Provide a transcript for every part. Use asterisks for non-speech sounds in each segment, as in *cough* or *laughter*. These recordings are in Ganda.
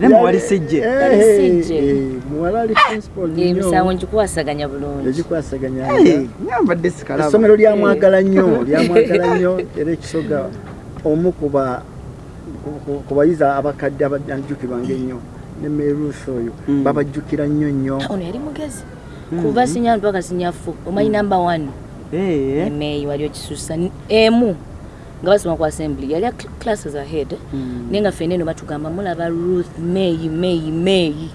nemuwali sijje muwala ali principal emisango ngikuwasaganya bulungi. Egikwasaganya nyambadde sikalaba. essomero lyamwagala nnyo lyamwagala *laughs* nnyo era ekisoga omu kuba ku- bayizi abakadde abajjukirwa ngaennyo ne merusi oyo Mm. babajjukira nnyo nnyo. Ono yali mugezi. Kuva sinyani paka sinyafu omanyi namba one. Eh, emeeyi wali okisusa emu nga basoma ku assembly yali classes ahead. Mm. naye nga fene eno batugamba mulaba ruth meeyi meeyi meeyi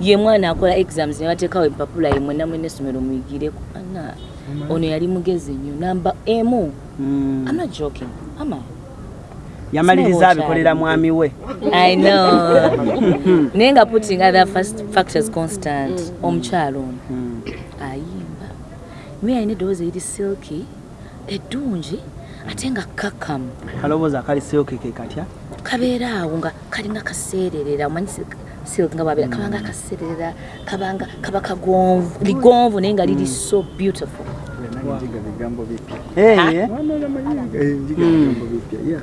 ye mwana akola exams ne bateekawo empapula ye mwena mwena essomero muyigireko. Ana ono yali mugezi nnyo. Namba emu. Mm. I'm not joking. Am I? yamaliriza abikolera mwami we. I know. *laughs* naye nga putting other first factors constant. Omukyalo ono. Ayimba. Naye alina eddoboozi eriri silki eddungi ate nga kakamu kalowooza akaliseokeke katya kabeera awo nga kalinga kaseererera omanyi silk- nga babeera kabanga kaseererera kabanga kaba kagonvu ligonvu naye nga liri so beautiful. Bigambo bipya. Eh, Mwana olamanyi, eh, njiga bigambo bipya yeah.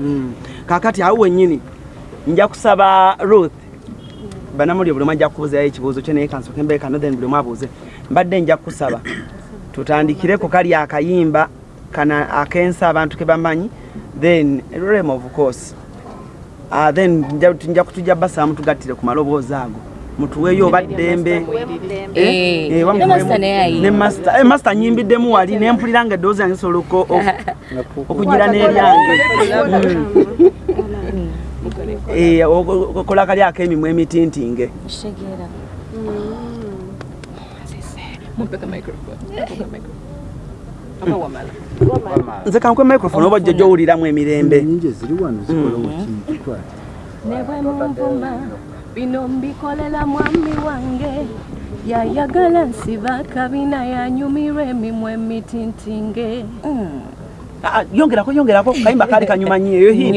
mm. kakati awo wennyini nja kusaba ruth. Banamuli buli omu ajja kubuuzayo ekibuuzo kyo naye kansooke mbeere kano then buli omu abuuze mbadde nja kusaba. Tutandikireko kali akayimba kana akensa abantu ke bamanyi then rem of course. Uh, then nja- nja kutujja basaba mutugattire ku maloboozi ago. Mutuweeyo oba ddembe. Eh, Eh, eh, nyimbiddemu wali nempulira nga eddoboozi yange sobola *laughs* okugira n'eryange. *laughs* Eh, o- okola kali ak'emimwa emitintinge kitegeera Mumpeka microphone. Mumpeka microphone. Aba wamala. Nze kankwe microphone oba ojja owuliramu emirembe. Nyingi eziri wano zikola kintu twati ne bwe munvuma bino mbikolela mwami wange. Yayagala nsiba kabina yanyumirwa emimwa emitintinge Ah, yongerako yongerako. Kayimba kali kanyuma nyo eyo hit.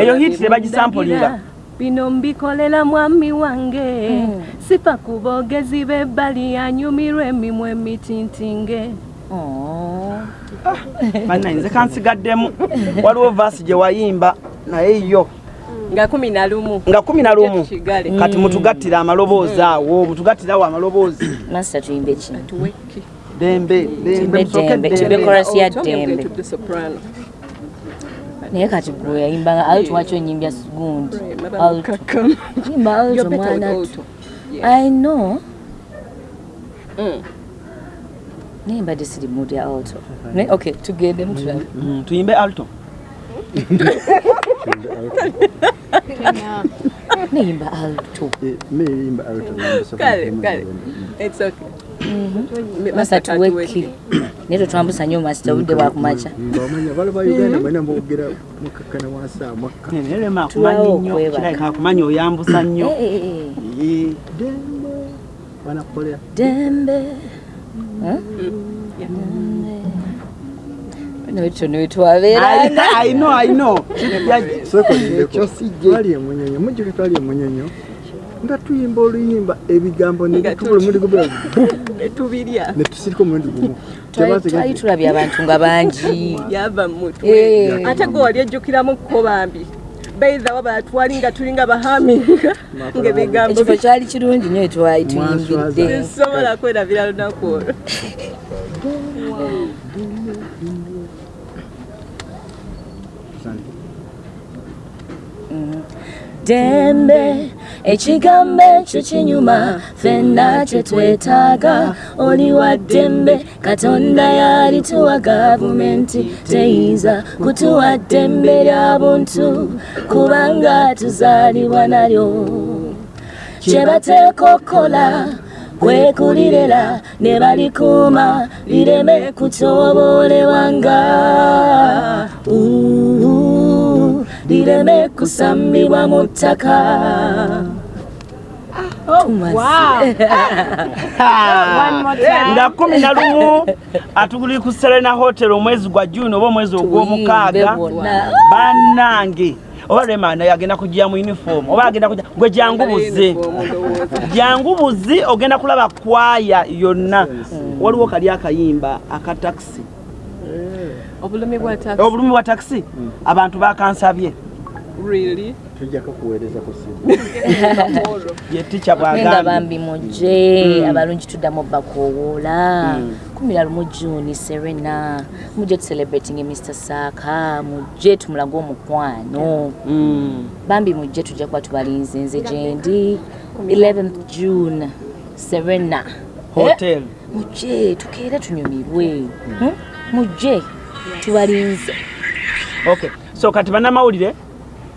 Eyo hit tebagisampulinga bino mbikolela mwami wange. Sifa ku boogezi b'ebbali yanyumirwa emimwa emitintinge Oh. bannaye nze kansigaddemu waliwo vaasi gye wayimba naye yo Nga kumi na lumu. nga kumi na lumu kati mutugattire amaloboozi awo mutugattirawo amaloboozi master tuyimbe kino Tuweki. dembe dembe Tumbe musooke dembe, dembe. tumbe chorus ya dembe to soprano. naye kati gwe yayimbanga alto waki onyimbya gundi yimba alto You're better with mwana alto. Yes. i know Mm. Naye mbadde siri mood ya alto Ne- okay tugende mutulabe Mm, tuyimbe alto. Neyimba alto. Meyimba Kale, kale. It's okay. masa tuweki naye tetwambusa nnyo masita obudde bwakumaca ngaomanya bala ba uganda mwena mbogera mukakkana wansi amwakka nerema Tulawo akumanyi nnyo okwebaka. kirabika akumanya oyambusa nnyo Eh, eh, eh. Eh, dembe. Banakukolera dembe know, I know. ekyo twali emunyonyo mujjuke twali emunyonyo nga tuyimba oluyimba ebigambo nebitubula Tubirya. netusirika omulundi gumu twali tulabye abantu nga bangi. Eh. Ate gwe wali ejjukiramu kko bambi. Beiza waba twali nga tuli nga bahaminga ng'ebigambo ekifo kyali kirungi nnyo etwali tuyimbidde bisobola kwerabira lunaku olwo. Dembe ekigambo ekyo kinyuma fenna kyetwetaaga oli wa ddembe katonda yalituwa gavumenti. Teyinza kutuwa ddembe lya buntu kubanga tuzaalibwa nalyo. Kye bateeka okukola kwekulirera ne balikuuma lireme kutooboolebwanga Uhu, lireme kusambibwa mu ttaka *laughs* nga kumi na lumu. *laughs* Atuguli ku serena hotel omwezi gwa juni oba omwezi ogw'omukaaga bannange. Oba remana yagenda kujja mu uniform oba agenda kujja gwe jangu buze jangu buzi *laughs* ogenda kulaba kwaya yonna. Waliwo kali akayimba aka takisi Obulumi bwa taxi. obulumi bwa takisi abantu bakansabye. Really? tujjako kuweereza ku simu. *laughs* Ye tica nga bwagambye bambi mujje. Mm. abalungi tuddamu bakowoola Mm. kumi na lumu juni serena. Mujje tucelebrating mr saaka mujje tumulage omukwano. Bambi mujje tujja kuba tubalinze nze gyendi. 11th june serena. Hotel. Eh, mujje tukeere tunyumirwe. Hmm? mujje tubalinze. Okay. So kati bannamawulire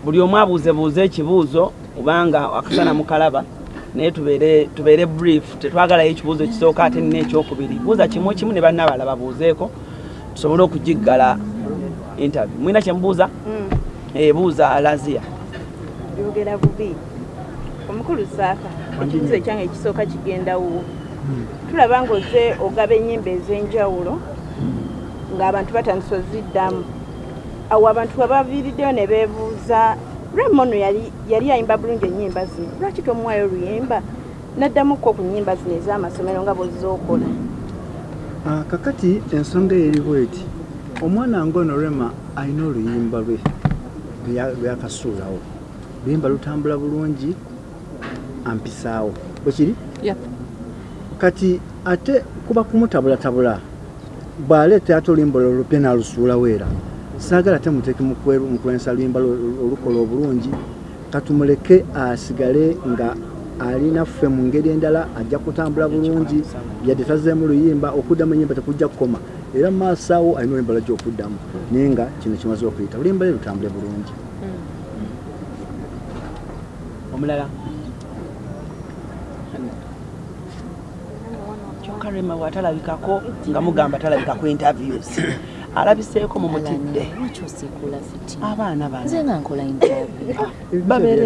buli omu abuuzebuuze ekibuuzo kubanga akasana mukalaba naye tubeere tubeere brief tetwagalayo ekibuuzo ekisooka ate nina ekyokubiri. Buuza kimu kimu ne bannabala babuuzeeko tusobole okugiggala interview. Mwina kyemubuuza ebuuza alazia. Yogera bubi. Omukulu saaka ekibuzo ekyange ekisooka kigendawo. Tulaba ngaoze ogaba ennyimba ez'enjawulo ng'abantu batandisa oziddamu. Awo abantu webaviiriddeyo ne beebuuza ramono yali yali ayimba bulungi ennyimba zino. Lwaki tomuwayo oluyimba naddamukko ku nnyimba zino ez'amasomero nga bwezookola Ah, kakati ensonga eri bweti. Omwana ngono rema alina oluyimba lwe lwakasuulawo luyimba lutambula bulungi ampisaawo bwekiri kati ate kuba kumutabulatabula bw'aleeta ate oluyimba olwo lupya n'alusuulawo era saagala ate muteeke mu kwe- mu kwensa luyimba lu- olukola obulungi katumuleke asigale nga alina ffe mu ngeri endala ajja kutambula bulungi yadde tazeemu luyimba okuddamu enyimba tekujja kukoma. Era mu maaso awo alina oluyimba lajja okuddamu naye nga kino kimaze okuyita. Oluyimba lwe lutambule bulungi. Omulala kyokka rema bwatalabikako nga mugamba talabika ku interviews. *coughs* Alabiseeko mumutidde abaana bano. Nze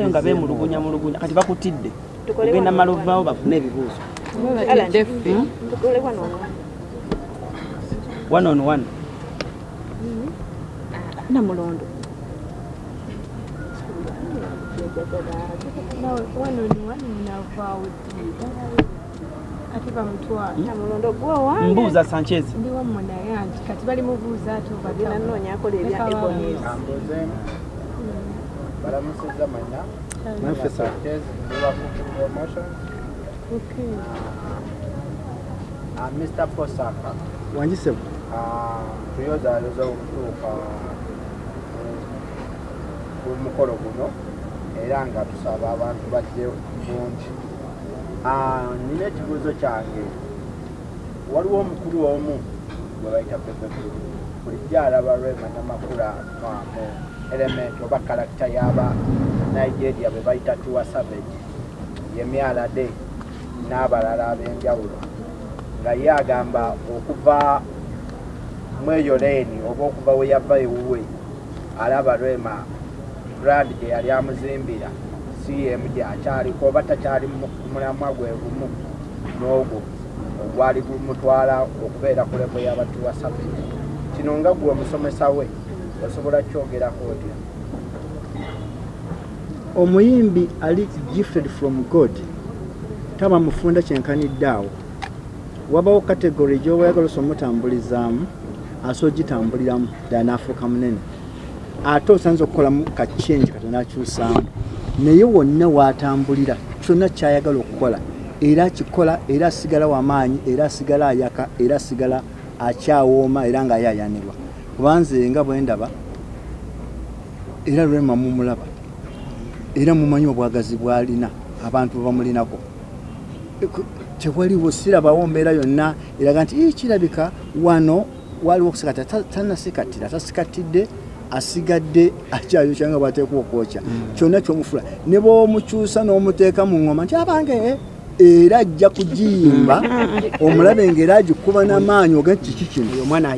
nga beemulugunya mulugunya. Kati bakutidde. Ogenda maluvaawo bafune ebibuuzo. Wano one on one. Namulondo ate bamutwala namulondo gwe wange mbuuza sanchez. Ndi wammwe naye anti kati bali mubuuza ate bagenda nnoonya akola ebya ebonies balamusiza manya. Naffe sa Sanchez Liverpool promotion uh, Mr. Posaka wangisebo uh, tuyozaaliza okutuuka ku mukolo guno era nga tusaba abantu bajje bungi. Ah, nina ekibuuzo kyange. Waliwo omukulu omu gwe bayita pepekulu bulijjo alaba lwema namakula mu element oba kalakita y'aba nigeria bwe bayita tuwa savage. Yemyala de n'abalala ab'enjawulo. Nga ye agamba okuva mweyo leeni oba okuva we yava ewuwe alaba lwema brand gye yali amuzimbira cm gyakyaliko oba takyali mu- mulamwa gwe gumu n'ogwo ogwali gumutwala okubeera ku lebo y'abatuwa savage. Kino nga gwe omusomesa we osobola kyogerako otya? Omuyimbi ali gifted from god taba mufunda kyenkanidde awo wabawo kategori gyowayagala osa omutambulizaamu asobola ogitambuliramu ddala n'afuuka munene. Ate osanza okukolamu kacyenji katono akyusaamu naye wonna watambulira kyonna kyayagala okukola. Era akikola era asigala wamaanyi era asigala ayaka era asigala akyawooma era ngaayayanirwa kubanze nga bwendaba era lwema mumulaba era mumanyi obwagazi bwalina abantu bebamulinako Eku- tewaliwo sirabawo mbeera yonna eraga nti "Ii, kirabika wano waliwo okusikatira Ta- tanasikatira tasikatidde asigadde akyayo kyanga bwateekwa okwokya kyonna kyomufula ne bwomukyusa n'omuteeka mu ngoma nti abange era ajja kugiyimba *laughs* omulabe ngaera agikuba n'amaanyi oga kiki kino?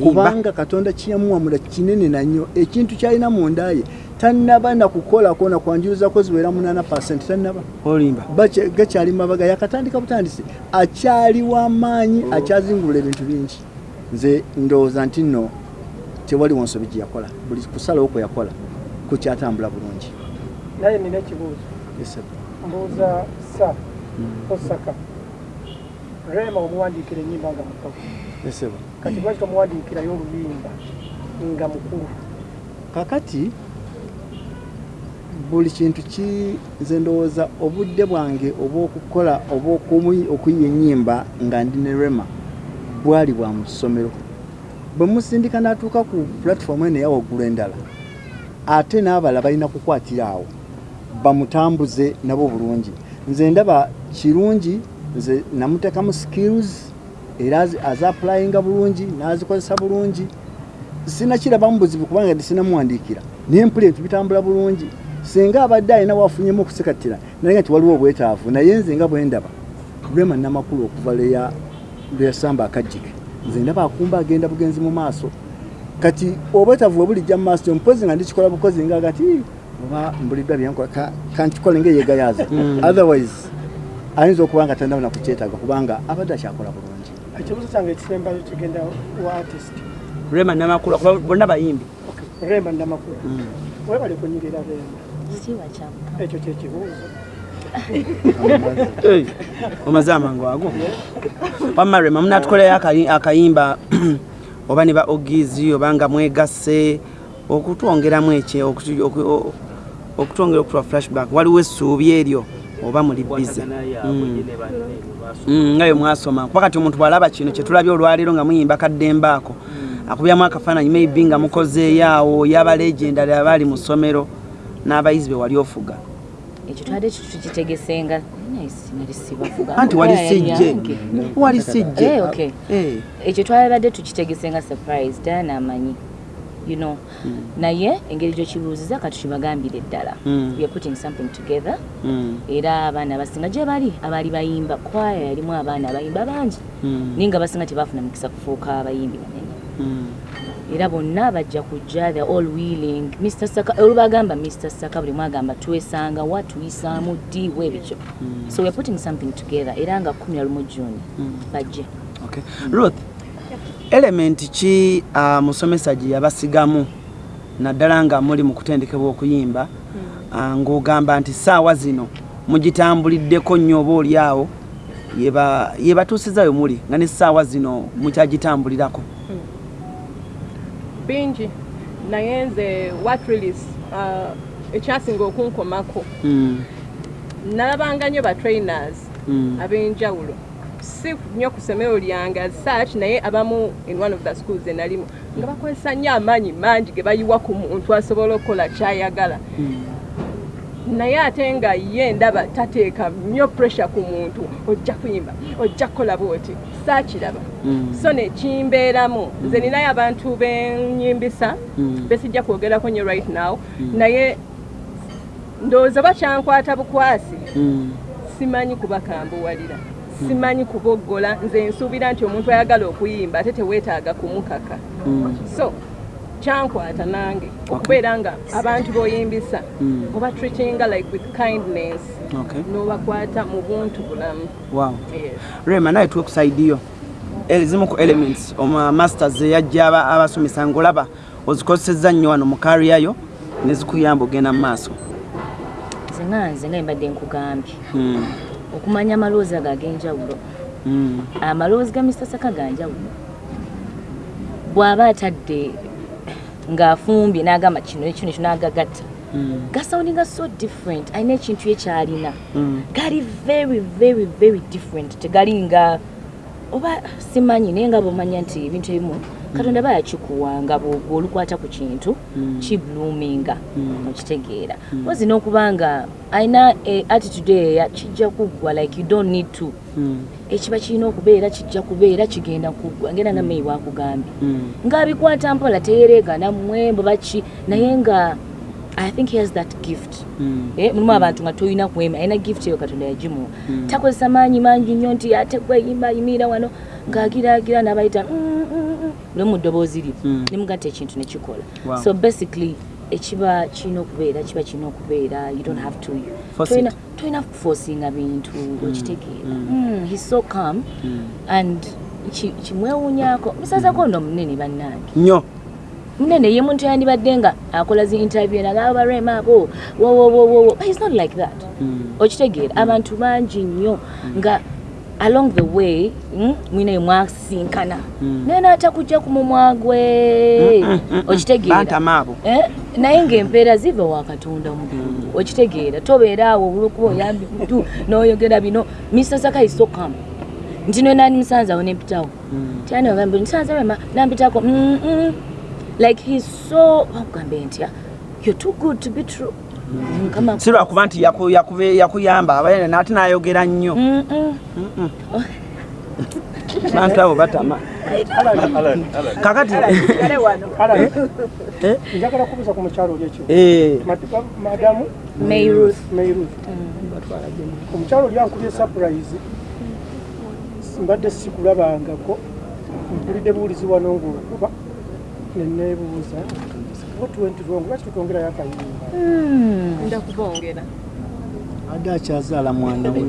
Kubanga katonda kiyamuwamula kinene nanyo. Ekintu kyalina munda ye tannaba nakukolako nakwanjulizako ziwera 8 tannaba. Olimba. Bache- gakyali mabaga yakatandika butandisi akyali wamaanyi akyazingulula ebintu bingi. Nze ndowooza nti nno tewaliwo nsobi gyeyakola buli kusalawo kwe yakola kukyatambula bulungi. Naye nina ekibuuzo. Mbuuza sa osaka. Rema omuwandiikira enyimba nga sir. kati lwaki tomuwandiikirayo oluyimba nga mukulu? Kakati buli kintu ki nze ndowooza obudde bwange obw'okukola oba okuyi- okuyiya ennyimba nga ndi ne rema bwali bwa mu ssomero bwe musindika n'atuuka ku pulatifomu eno eyawaggulu endala ate n'abala balina kukwatira awo bamutambuze nabo bulungi. Nze ndaba kirungi nze namuteekamu skills era azapulayinga bulungi n'azikozesa bulungi. Sinakirabamu buzibu kubanga tisinamuwandiikira naye mpula ebintu bitambula bulungi. Singa abadde alina wafunyemu okusekatira naye nga nti waliwo obwetaavu naye nze nga bwe ndaba lwema namakulu okuva lweya lweyasamba akajjike nze ndaba akumba agenda bugenzi mu maaso. Kati obwetaavu bwe bulijja mu maaso mpozi nga ndikikola bukozi nga gati oba mbuliddwa byenkola ka- kankikole ngaeyegayaza otherwise ayinza okuba nga tandaba nakukyetaaga kubanga abadde akyakola bulungi. Ekibuzo kyange ekisembayo kigenda wa artist? Rema namakulu kuba bonna bayimbi. Remba namakulu webale kunyirira kyamuka ekyo kyekibuuzo omaze amangu ago. Wamma rema munatukoleyo akayi- akayimba *clears throat* oba ne ba ogizi oba nga mwegasse okutwongeramu ekye okutu- oku- o- okutwongera okutuwa flashback. Waliwo essuubi eryo oba muli bize nga bwe mwasoma. Kuba kati omuntu bw'alaba kino kyetulabye olwaleero nga muyimba kaddembe ako akubyamu akafaananyi maybe nga mukozeeyo awo yaba legendary abaali mu ssomero n'abayizi be wali ofuga ekyo twade tukitegesenga. Anti wali sijje. Wali sijje. Eh, okay. Eh. ekyo twabadde tukitegesenga surprise dana amanyi you know. Naye engeri gyokibuuziza katukibagambire ddala. Mm. we are putting something together. Mm, era abaana abasinga gye bali abaali bayimba. Kwaya yalimu abaana abayimba bangi. Naye nga basinga tebafuna mukisa kufuuka abayimbi banene. Era bonna bajja kujja the all willing. Mr saka olubagamba mr saka buli mwagamba twesanga wa tuyisaamu ddi webikyo so weare putting something together era nga 11 juni bajje. Okay. ruth element ki uh, musomesa gye yabasigamu? Naddala nga muli mu kutendekebwa okuyimba. Uh, ng'ogamba nti saawa zino mugitambuliddeko nnyo oba oli awo? Yeba- yebatuusizayo muli nga ne saawa zino mukyagitambulirako bingi naye nze what really uh, ekyasinga okunkomako Mm, nalabanga nnyo ba trainers mm, ab'enjawulo si nnyo ku ssomero lyange such naye abamu in one of the schools enalimu nga bakozesa nnyo amaanyi mangi ge bayiwa ku muntu asobola okukola kyayagala naye ate nga ye ndaba tateeka nnyo pressure ku muntu ojja kuyimba ojja kukola bwoti saakiraba. Mm, so nekimbeeramu nze ninayo abantu benyimbisa Mm. besijja kwogerako nnyo right now. Naye ndowooza bakyankwata bukwasi mm, simanyi kubakambuwalira simanyi kuboggola. Nze nsuubira nti omuntu ayagala okuyimba ate teweetaaga kumukaka. Mm. so kyankwata nange okubeera nga abantu boyimbisa Mm. oba treatinga like with kindness n'obakwata mu buntu bulamu. Rema naye twekusaidiyo ezimu ku elements masters eyajja aba- abasomesa ngaolaba ozikozesezza nnyo wano mu kariyayo nezikuyamba ogenda mu maaso. Nze nga nze nga mbadde nkugambye. Mm, okumanya amaloozi ago ag'enjawulo amaloozi ga mr saka ganjawulo. Bw'aba atadde ng'afumbye n'agamba kino ekyo n'agagatta mm, gasawuninga so different. Alina ekintu ekyalina mm. gali very very very different. Tegali nga oba simanyi naye nga bwomanya nti ebintu ebimu katonda aba yakikuwa nga bw'ogwa olukwata ku kintu kibluminga okitegeera. Ozi n'okuba nga alina eh, attitude eya kijja kuggwa like you don't need to. Ekiba kirina okubeera kijja kubeera kigenda kuggwa ngenda nga meyi bwakugambye ng'abikwata mpola teyereegana mmwembo baki naye nga i think he has that gift. Eh, mulimu abantu nga tolina kwema alina gift eyo katonda yagimuwa takozesa maanyi mangi nnyo nti ate gweyimba yimirira wano ng'agiraagira n'abayita buli mu ddoboozi lye Mm. nemugatta ekintu nekikola Wow. so basically ekiba kirina okubeera kiba kirina okubeera you don't have to Force tolina- kufosinga bintu okitegeera Mm, he's so calm. And ki- kimwewuunyako musazako ndo munene bannange. Nnyo. Munene ye muntu yandibadde nga akola zi interview nagaba barema abo wowowowowo he's not like that. Okitegeera abantu bangi nnyo nga along the way mm, mwinayo mwasinkana. Naye naata kujja ku mumwa gwe okitegeera bantama abo Eh? naye ng'empeera ziva wa katonda mugungu okitegeera tobeera awo olwokuba oyambi mutu n'oyogera bino. Mr sakai sokam nti nwenani musanzawo nempitawo tyanagambe nsanza wema nampitako Mm, mm. like he's so akugambe ntya you're too good to be true si lwakuba nti yakuyamba abaye nate nayogera nnyo. Mm, mm. bantu abo batama. Kakati wano. Alan, njagala kubuuza ku mukyalo oli ekyo eh, Mad- madamu? May Ruth. Mayruth. omukyalo oli ankubye surprise. Mbadde sikulabangako. Mpulidde buwulizi wano ngaokuba neneebuuza what went wrong? Lwaki tutongerayo akayimba nda kubongera adde akyazaala mwana we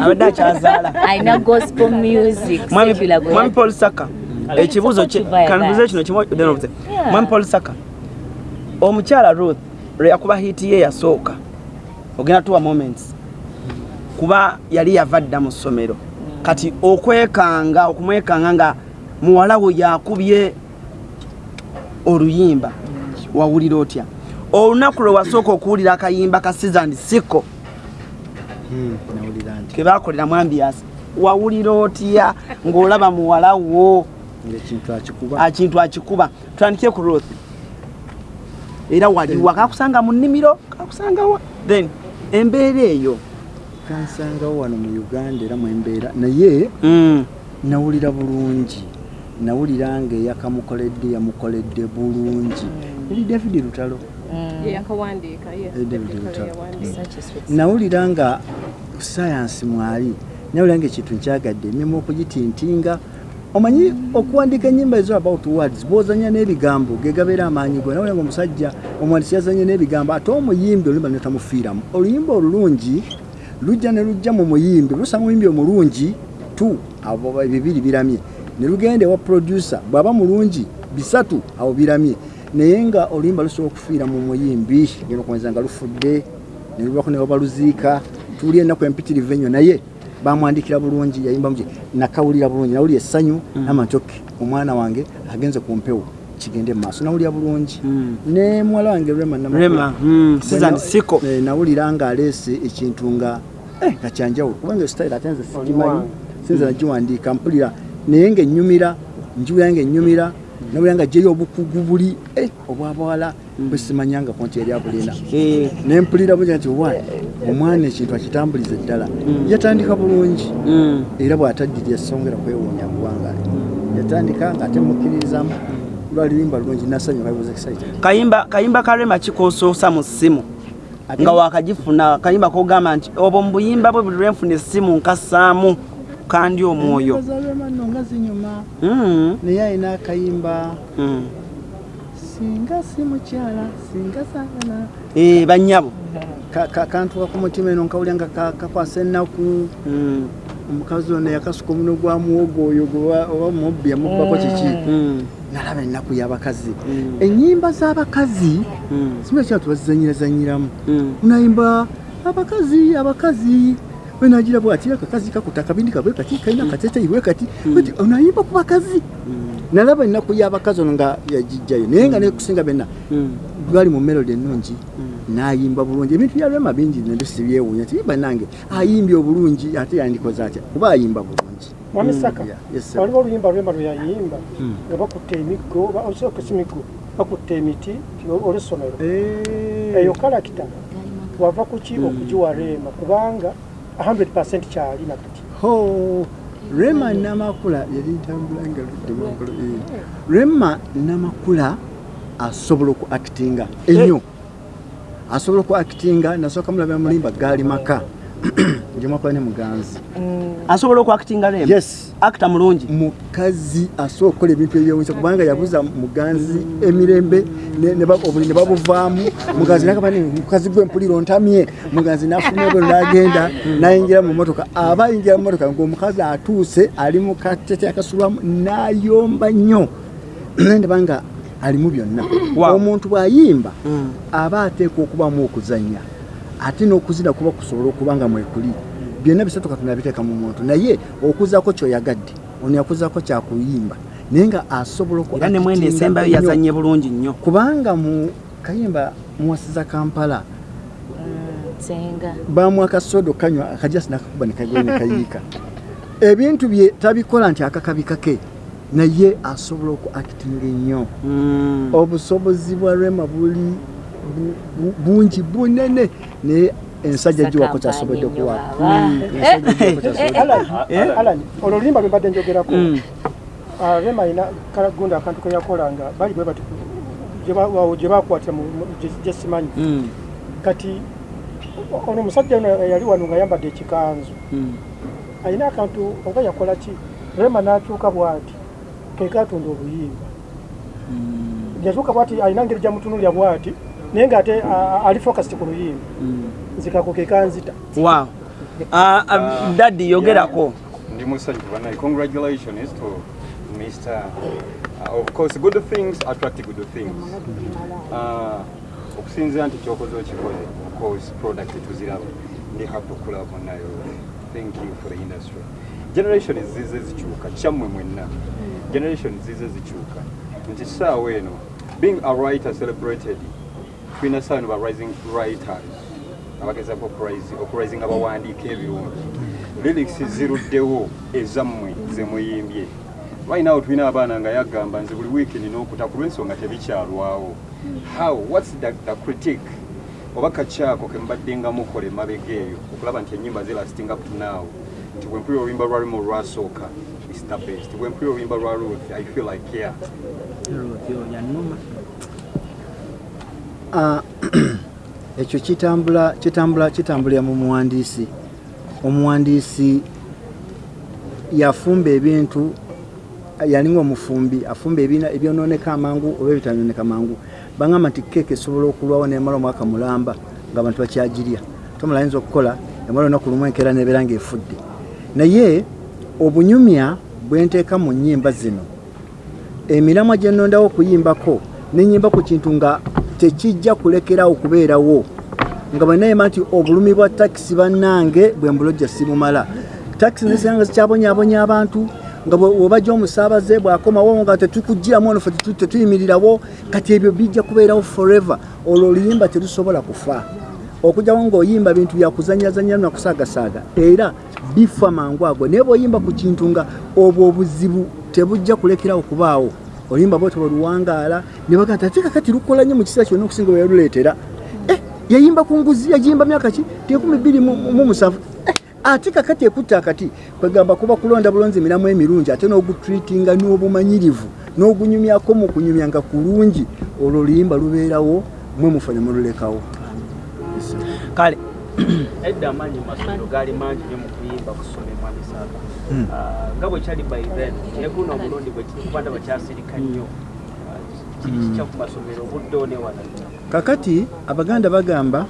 abadde akyazaala alina gospel music. Mwami- paul saka. Ekibuuzo kanbuze kino kimu then obuze. Yeah. mwami paul saka. Omukyala ruth lwe yakuba hiiti ye yasooka ogenda tuwa moments. Kuba yali yava dda mu ssomero. Kati okwekanga okumwekanga nga muwala we yakubye oluyimba wawulira otya? Olunaku lwe wasooka okuwulira akayimba ka season siko Hmm, nawulira nti. Ke bakolera mwambiasi wawulira otya? Ng'olaba muwala wo. Akintu akikuba. Tutandike ku ruth. Era waliwa kakusanga mu nnimiro? Kakusangawa then embeera eyo. Kansangawo wano mu uganda era mwembeera naye Mm, nawulira bulungi nawulira nga eyakamukoledde yamukoledde bulungi. Eri david lutalo. Sweet nawulira nga sayansi mwali. Nawulira nga ekintu nkyagadde emirimu okugitintinga. Omanyi okuwandiika enyimba ezo about words bwozanya n'ebigambo gegabeera amaanyi go nawulira nga omusajja omuwandisi yazanye n'ebigambo ate omuyimbi oluyimba netamufiiramu oluyimba olulungi lujja ne lujja mu muyimbi lusanga omuyimbi omulungi tu abo ba- bibiri biramye ne lugenda ewa producer bw'aba mulungi bisatu abo biramye. Naye nga oluyimba lusobola okufiira mu muyimbi genda okuweza nga lufudde ne lubako ne babaluziika tuwuli ennaku empitirivu ennyo naye bamwandikira bulungi yayimba muki nakawulira bulungi nawulira essanyu nama nti oke omwana wange agenze ku mpewo kigende mu maaso nawulira bulungi. Mm. ne muwala wange rema Namakula. rema mm, season Bwe na- siko. eh, nawulira nga aleese ekintu nga eh, nga kyanjawulo kubanga style ate nze sikimanyi sinze nagiwandiika mpulira naye ngaennyumira njiwulira ngaennyumira nawulira nga gyeyo obukugu buli eh, obwabawala bwe simanyangako nti eri abulina Eh, nempulira bulya nti wa omwana ekintu akitambulize ddala yatandika bulungi. Mm, era bw'ataddirya songera kwewuunya kubanga yatandika ng'ate mukkiririzamu lwalirimba lulungi kayimba kayimba ka rema kikosoosa mu ssimu. Nga wakagifuna kayimba kogamba nti obwo mu buyimba bwe buli lwenfuna essimu nkasaamu kandi omwoyo. Bazalema nno nga zinyuma Mm, naye alina akayimba. Mm. singa si mukyala singa saagala Eh, bannyabo Ka- ka- kantuka ku mutima eno nkawulya nga ka- kakwasa ennaku. Mm, omukazi ono yakasuka omuno gwa muwogo oyo oba mubbi yamubbako kiki? Mm, nalaba ennaku y'abakazi. Mm. ennyimba z'abakazi mm, simba kyatu bazizanyirazanyiramu mm. unayimba abakazi abakazi wenagira bwati akakazi kakuta akabindi kabwe kati kalina akateteyi bwe kati. Ati onayimba ku bakazi nalaba ennaku y'abakazi ono nga yagijjayo naye nga nekusinga benna gwali mu melodi ennungi nayimba bulungi ebintu byalwema bingi nabyo sibyewuunya ti banange. Ayimbye obulungi ate yandikoze atya kuba ayimba bulungi mwami saka Yeah, yes, sir. waliwo oluyimba lwemba lwe yayimba Mm. nga bakutte emiggo oba osooka si miggo bakutte emiti ti olwessomero Eh, eyo kalakita wava kuki okugiwa reema kubanga 100 kyali nakati. Rema namakula yali ntambula nga ludde waggulu, eh. rema namakula asobola oku actinga ennyo asobola oku actinga nasooka mulabira mulimba gaali maka *clears throat* gyemwakola ne muganzi. Asobola okwakitinga rema yes. Akita mulungi? Mukazi asobola okukola ebintu ebyewunyisa kubanga yabuza muganzi emirembe obuli ne babuvaamu. Muganzi nagamba nti, mukazi gwe mpulira ontamye. Muganzi nafuluma bwe nagenda nayingira mu motoka aba ayingira mu motoka ngaomukazi atuuse ali mu katete akasulwamu nayomba nnyo. *clears throat* Ndabanga alimu byonna. Omuntu bw'ayimba Mm. aba ateekwa okubamu okuzanya ate n'okuzina kuba kusobola okuba nga mwekuli byonna bisatu katonda abiteeka mu muntu. Naye okuzaako kyoyagadde ono yakuzaako kyakuyimba naye nga asobola era ne mwene actinga esembayo yazanye bulungi nnyo. Kubanga mu kayimba muwasiza kampala Mm, senga bamuwa akasodo kanywa akajasi nakakuba nekagwe nekayiika *laughs* ebintu bye tabikola nti akakabi kake naye asobola oku actinga ennyo. Mm. obusobozi bwa rema buli bu- bu- bungi bunene naye ensajja giwako kyasobodde okuwa Mm. ensajja giwako kyasobodde Alan, Alan, olwo lulimba lwe mbadde njogerako rema alina kalagunda akantu ke yakola nga bali bwe bati awo gye bakwatira mu- mu- gye- gye simanyi. Mm. kati ono omusajja ono yali wano nga ayambadde ekikanzu. Mm. alina akantu oba yakola ki? Rema n'akyuka bw'ati ke katunda obuyimba. Yakyuka bwati alina ngeri gyamutunulya bwati naye ng'ate ah, ali focused ku luyimba Mm. nzikako ke kanzita. Wow. Ah, daddy yogerako. Ndi musajju banaye congratulations to mr uh, of course good things attract good things. Uh, okusinzira nti kyokoze okikoze of course product tuziraba. Ndi happy okulaba nayo thank you for the industry. Generation zize zikyuka kyammwe mwenna. Generation zize zikyuka nti saawa eno being a writer celebrated tulina saawa eno ba rising writers abagezako okurisinga bawandiika ebirungi lyrics ziruddewo ezammwe zemuyimbye right now tulina abaana nga yagamba nze buli weekend n'okuta ku lw'ensonga tebikyalwawo. How whats the, the critique? Oba kakyako kembadde nga mukola emabega eyo okulaba nti enyimba zilasting up to now. Nti bwempulira oluyimba lwa lumu lwasooka is the best bwempulira oluyimba lwa ruth i feel like yeah Ah, *clears throat* ekyo kitambula kitambula kitambulira mu muwandiisi. Omuwandiisi yafumba ebintu yalinga omufumbi afumba ebyononeka amangu oba ebitanoneka mangu bagamba nti keeka esobola okulwawo nemala omwaka mulamba nga abantu bakyagirya. Tomala yinza okukola emala olunaku lumu enkeera nebeera ngaefudde naye obunyumya bwenteeka mu nnyimba zino. Emiramwa gye nnondawo okuyimbako nenyimba ku kintu nga tekijja kulekerawo kubeerawo. Nga bwenayima nti obulumi bwa takisi bannange bwe mbulojja simumala. Takisi nesanga zikyabonyabonya abantu nga webajja omusaabaze bwakomawo nga tetukugiramu ono fe tetu- tetuyimirirawo kati ebyo bijja kubeerawo forever. Olwo oluyimba terusobola kufa. Okujjawo ng'oyimba bintu byakuzanyazanya nakusaagasaaga era bifa mangu ago naye bw'oyimba ku kintu nga obwo obuzibu tebujja kulekerawo kubaawo oluyimba bwotyo bweluwangaala ne baga nti ate kakati lukola nnyo mu kiseera kyonna okusinga bwe yaluleetera. Eh, yayimba ku nguzi yagiyimba myaka ki? Tekumi bbiri mu mu musanvu. Eh, ate kakati ekutta akati kwegamba kuba kulonda bulonzi emiramu emirungi ate n'ogutreatinga n'obumanyirivu n'ogunyumyako mu kunyumya nga kulungi olwo oluyimba lubeerawo mwe mufa ne mululekawo kale edda amaanyi masomero gaali mangi nyo mu kuyimba kusomemwa misaka nga bwe kyali by then kyekuno omulundi bwe kuba ndaba kyasirika nnyo. Ah, kiri kikya ku masomero obudde one wala. Kakati abaganda bagamba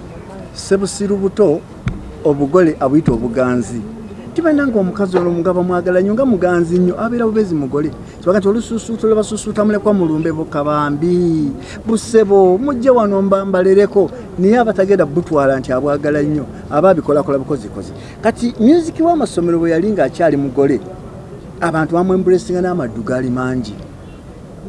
sebusiru buto obugole abuyita obuganzi tibalina nga omukazi olwo nga bamwagala nnyo nga muganzi nnyo abeera bubezi mugole. Kibaga nti olususuuto lwe basusuuta mulekwa mulumbe bukabambi busebo mujje wano mba- mbalereko naye abatagenda butwala nti abwagala nnyo aba abikolakola bukozikozi kati musiki w'amasomero bwe yali ng'akyali mugole abantu bamwembulesinga n'amaddu gaali mangi.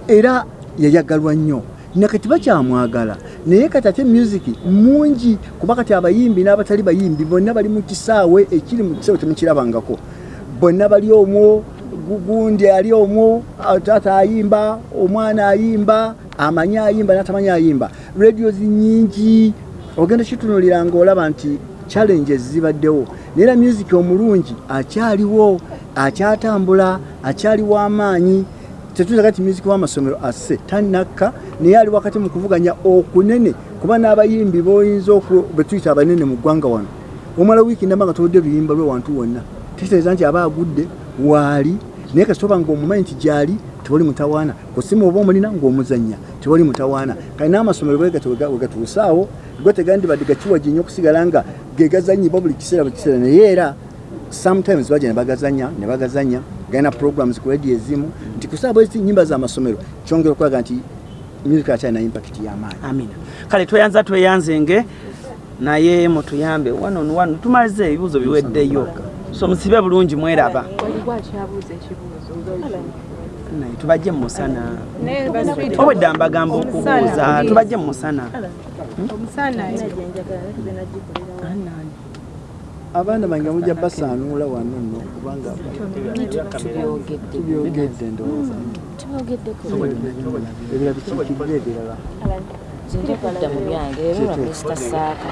Era yayagalwa nnyo. Nakati bakyamwagala naye kati ate music mungi kuba kati abayimbi n'abatali bayimbi bonna bali mu kisaawe ekiri mu kisaawe temukirabangako bonna bali omwo gu- gundi ali omwo taata ayimba omwana ayimba amanyi ayimba n'atamanyi ayimba. Radios nyingi ogenda kitunulira ngaolaba nti challenges zibaddewo. Naye era music omulungi akyaliwo akyatambula akyali w'amaanyi tetuza kati music w'amasomero asse tanakka naye ali wakati mu kuvuganya okunene kuba n'abayimbi boyinza betuyita abanene mu ggwanga wano. Omala wiiki ndamba nga toludde luyimba lwe wantu wonna. Tekitegeeza nti aba agudde waali. Naye kasitoba ngaomumanyi nti gyali tewali mutawaana. Kusimu oba omulina ng'omuzanya tewali mutawaana. Kali n'amasomero wegatuusaawo go tegandibadde gakiwaji nnyo okusigala nga buli kiseera buli kiseera. Naye era sometimes bajja ne bagazanya ne bagazanya galina programs ku radio ezimu nti kusaaba ezi nyimba z'amasomero kyongera okulaga nti music akyalina impact y'amaanyi amina. Kale tweyanza tweyanzenge naye mutuyambe one on one tumalize ebibuuzo biweddeyo. So musibe bulungi mweraba. Naye tubajje mu musana. Obwedda mbagamba okubuuza tubajje mu musana. Omusana abaana bange mujja basaanuula wano nno kubanga tubyogedde ndowooza. Ebirala bikiikirira ebirala. Zinja kudda mu byange era olwa mr saaka